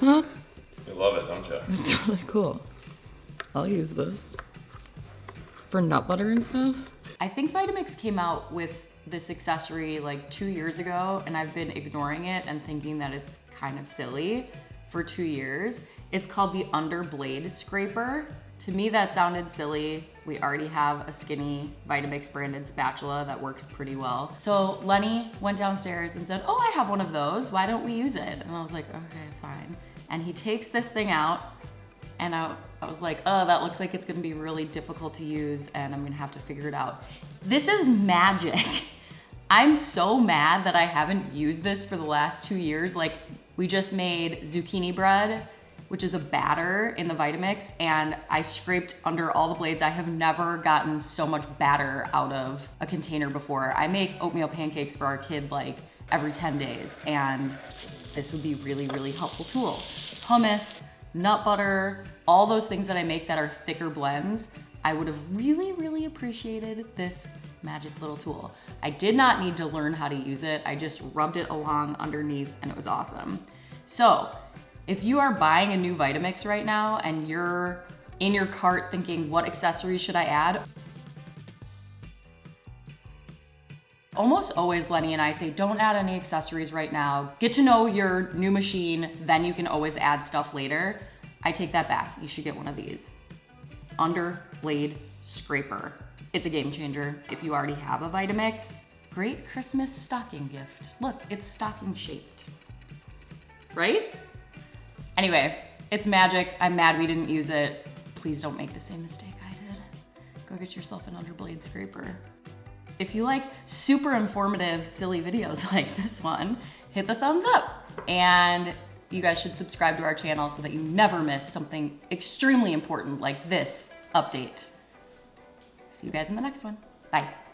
Huh? You love it, don't you? It's really cool. I'll use this. For nut butter and stuff. I think Vitamix came out with this accessory like two years ago and I've been ignoring it and thinking that it's kind of silly for two years. It's called the under blade Scraper. To me, that sounded silly. We already have a skinny Vitamix branded spatula that works pretty well. So Lenny went downstairs and said, oh, I have one of those. Why don't we use it? And I was like, okay, fine. And he takes this thing out and I, I was like, oh, that looks like it's gonna be really difficult to use and I'm gonna have to figure it out. This is magic. I'm so mad that I haven't used this for the last two years. Like we just made zucchini bread, which is a batter in the Vitamix, and I scraped under all the blades. I have never gotten so much batter out of a container before. I make oatmeal pancakes for our kid like every 10 days, and this would be really, really helpful tool. Hummus, nut butter, all those things that I make that are thicker blends, I would have really, really appreciated this magic little tool. I did not need to learn how to use it. I just rubbed it along underneath and it was awesome. So if you are buying a new Vitamix right now and you're in your cart thinking, what accessories should I add? Almost always Lenny and I say, don't add any accessories right now. Get to know your new machine, then you can always add stuff later. I take that back. You should get one of these. Under blade scraper. It's a game changer. If you already have a Vitamix, great Christmas stocking gift. Look, it's stocking shaped, right? Anyway, it's magic. I'm mad we didn't use it. Please don't make the same mistake I did. Go get yourself an underblade scraper. If you like super informative, silly videos like this one, hit the thumbs up. And you guys should subscribe to our channel so that you never miss something extremely important like this update. See you guys in the next one. Bye.